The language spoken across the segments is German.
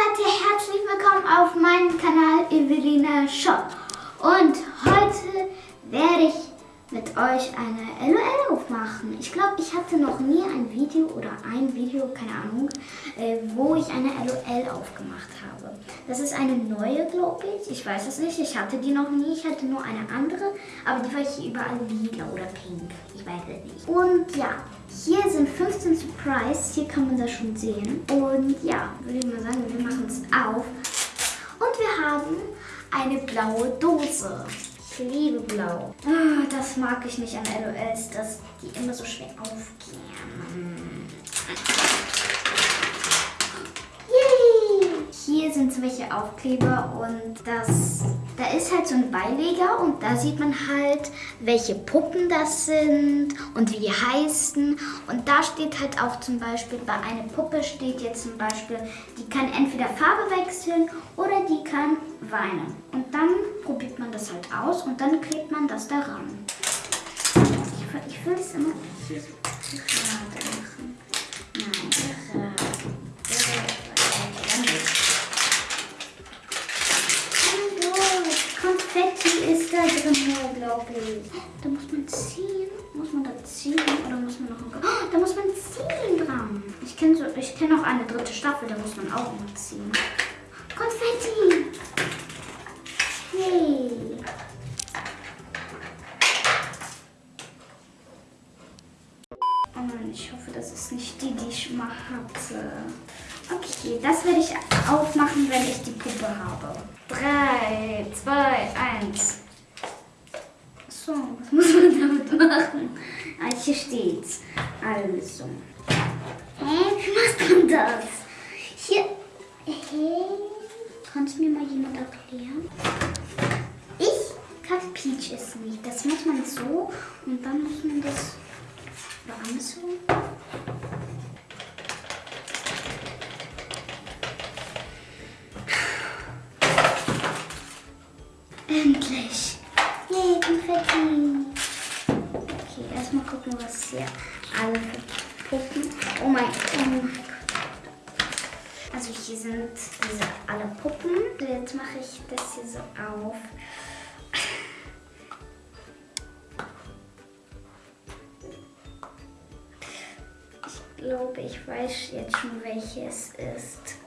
Leute, herzlich willkommen auf meinem Kanal Evelina Shop. Und heute werde ich mit euch eine LOL aufmachen. Ich glaube, ich hatte noch nie ein Video oder ein Video, keine Ahnung, äh, wo ich eine LOL aufgemacht habe. Das ist eine neue, glaube ich. Ich weiß es nicht. Ich hatte die noch nie. Ich hatte nur eine andere. Aber die war hier überall lila oder pink. Ich weiß es nicht. Und ja, hier sind 15 Surprise. Hier kann man das schon sehen. Und ja, würde ich mal sagen, wir machen es auf. Und wir haben eine blaue Dose. Ich liebe blau. Ah, das mag ich nicht an LOLs, dass die immer so schwer aufgehen. Yay! Hier sind welche Aufkleber und das, da ist halt so ein Beileger und da sieht man halt, welche Puppen das sind und wie die heißen. Und da steht halt auch zum Beispiel, bei einer Puppe steht jetzt zum Beispiel, die kann entweder Farbe wechseln oder die kann weinen. Und dann probiert man das halt aus und dann klebt man das daran. Ich, ich will es immer gerade machen. Nein, gerade. Hallo, Drin, glaube ich. Da muss man ziehen. Muss man da ziehen oder muss man noch... Oh, da muss man ziehen dran. Ich kenne so, kenn auch eine dritte Staffel, da muss man auch immer ziehen. Konfetti! Hey! Oh nein, ich hoffe, das ist nicht die, die ich mal hatte. Okay, das werde ich aufmachen, wenn ich die Puppe habe. 3, 2, 1. So, was muss man damit machen? Ah, hier steht's. Also. Hä, wie macht man das? Hier. Hey. Kann es mir mal jemand erklären? Ich kapiere es nicht. Das macht man so und dann muss man das warum so. Erstmal gucken, was hier alle für Puppen. Oh mein, oh mein Gott. Also hier sind diese alle Puppen. Jetzt mache ich das hier so auf. Ich glaube, ich weiß jetzt schon, welches ist.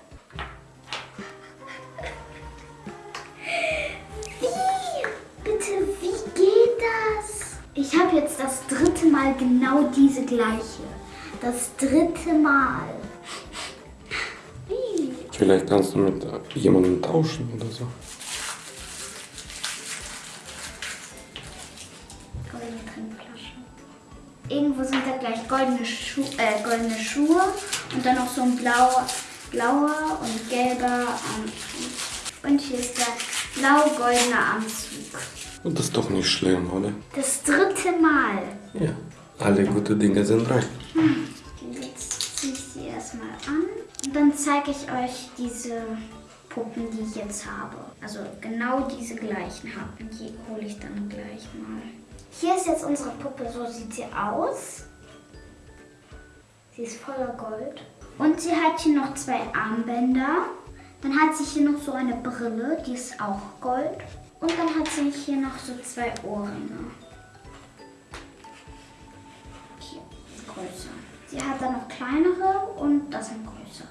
Mal genau diese gleiche. Das dritte Mal. Wie? Vielleicht kannst du mit jemandem tauschen oder so. Goldene Trinkflasche. Irgendwo sind da gleich goldene, Schu äh, goldene Schuhe und dann noch so ein blauer, blauer und gelber Anzug. Und hier ist der blau-goldene Anzug. Und das ist doch nicht schlimm, oder? Das dritte Mal. Ja. Alle gute Dinge sind drei. Jetzt ziehe ich sie erstmal an. Und dann zeige ich euch diese Puppen, die ich jetzt habe. Also genau diese gleichen habe. Die hole ich dann gleich mal. Hier ist jetzt unsere Puppe, so sieht sie aus. Sie ist voller Gold. Und sie hat hier noch zwei Armbänder. Dann hat sie hier noch so eine Brille, die ist auch Gold. Und dann hat sie hier noch so zwei Ohrringe. Hier, größer. Sie hat dann noch kleinere und das sind größere.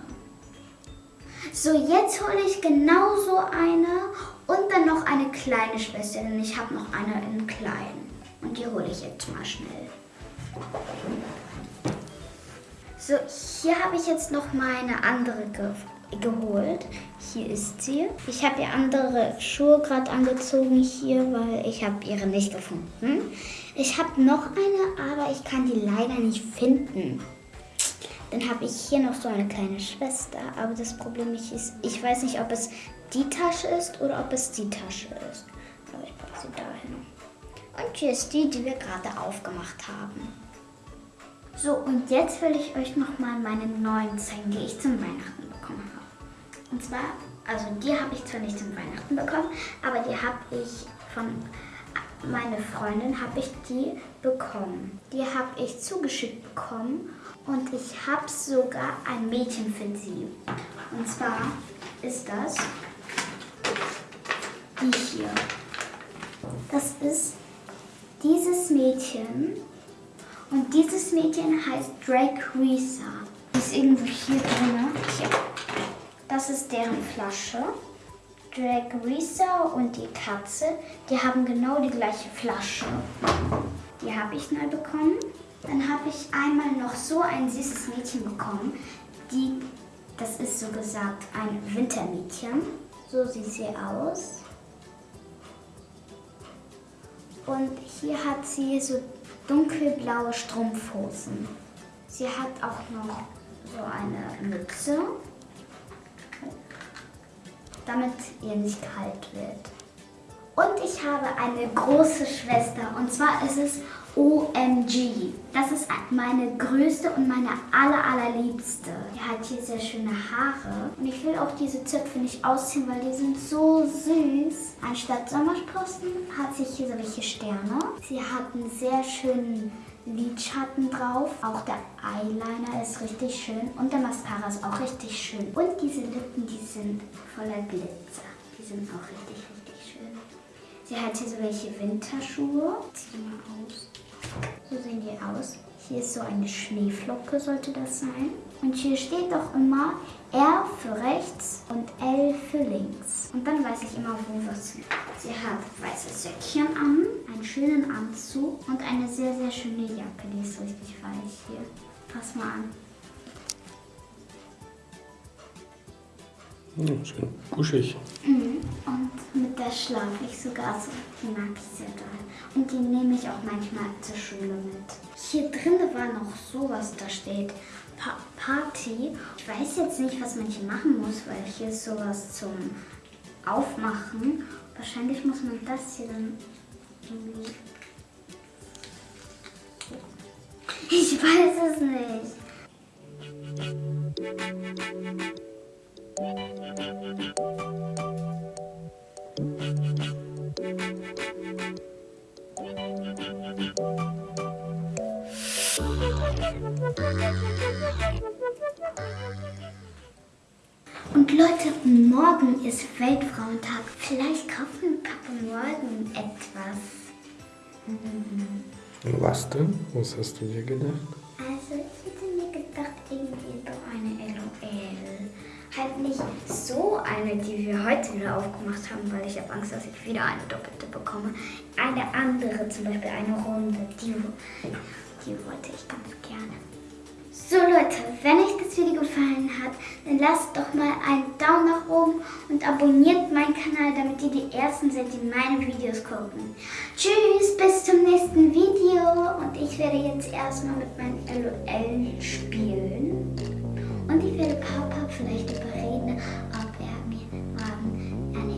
So, jetzt hole ich genauso eine und dann noch eine kleine Schwester, denn ich habe noch eine in klein. Und die hole ich jetzt mal schnell. So, hier habe ich jetzt noch meine andere ge geholt. Hier ist sie. Ich habe ihr andere Schuhe gerade angezogen hier, weil ich habe ihre nicht gefunden. Ich habe noch eine, aber ich kann die leider nicht finden. Dann habe ich hier noch so eine kleine Schwester, aber das Problem ist, ich weiß nicht, ob es die Tasche ist oder ob es die Tasche ist. Aber ich packe sie dahin. Und hier ist die, die wir gerade aufgemacht haben. So, und jetzt will ich euch nochmal meine neuen zeigen, die ich zum Weihnachten bekommen. Und zwar, also die habe ich zwar nicht zum Weihnachten bekommen, aber die habe ich von meiner Freundin habe ich die bekommen. Die habe ich zugeschickt bekommen und ich habe sogar ein Mädchen für sie. Und zwar ist das die hier. Das ist dieses Mädchen. Und dieses Mädchen heißt Drake Risa. Ist irgendwo hier drin. Hier. Das ist deren Flasche. Drake Risa und die Katze, die haben genau die gleiche Flasche. Die habe ich neu bekommen. Dann habe ich einmal noch so ein süßes Mädchen bekommen. Die, das ist so gesagt ein Wintermädchen. So sieht sie aus. Und hier hat sie so dunkelblaue Strumpfhosen. Sie hat auch noch so eine Mütze, damit ihr nicht kalt wird. Und ich habe eine große Schwester und zwar ist es OMG. Das ist meine größte und meine aller, allerliebste. Die hat hier sehr schöne Haare. Und ich will auch diese Zöpfe nicht ausziehen, weil die sind so süß. Anstatt Sommersprossen hat sie hier solche Sterne. Sie hat einen sehr schönen Lidschatten drauf. Auch der Eyeliner ist richtig schön. Und der Mascara ist auch richtig schön. Und diese Lippen, die sind voller Glitzer. Die sind auch richtig. Sie hat hier so welche Winterschuhe. Zieh mal aus. So sehen die aus. Hier ist so eine Schneeflocke, sollte das sein. Und hier steht doch immer R für rechts und L für links. Und dann weiß ich immer, wo was ist. Sie hat weiße Söckchen an, einen schönen Anzug und eine sehr, sehr schöne Jacke. Die ist richtig weich hier. Pass mal an. Ja, schön kuschig. Mhm. Und mit der schlafe ich sogar so. Die mag ich sehr doll. Und die nehme ich auch manchmal zur Schule mit. Hier drin war noch sowas, da steht pa Party. Ich weiß jetzt nicht, was man hier machen muss, weil hier ist sowas zum Aufmachen. Wahrscheinlich muss man das hier dann irgendwie... Ich weiß es nicht. Und Leute, morgen ist Weltfrauentag. Vielleicht kaufen Papa morgen etwas. Was denn? Was hast du dir gedacht? Also ich eine, die wir heute wieder aufgemacht haben, weil ich habe Angst, dass ich wieder eine doppelte bekomme. Eine andere, zum Beispiel eine runde, die, die wollte ich ganz gerne. So Leute, wenn euch das Video gefallen hat, dann lasst doch mal einen Daumen nach oben und abonniert meinen Kanal, damit ihr die Ersten seid, die meine Videos gucken. Tschüss, bis zum nächsten Video und ich werde jetzt erstmal mit meinem LOL spielen. Und ich werde Papa Batman. Um, and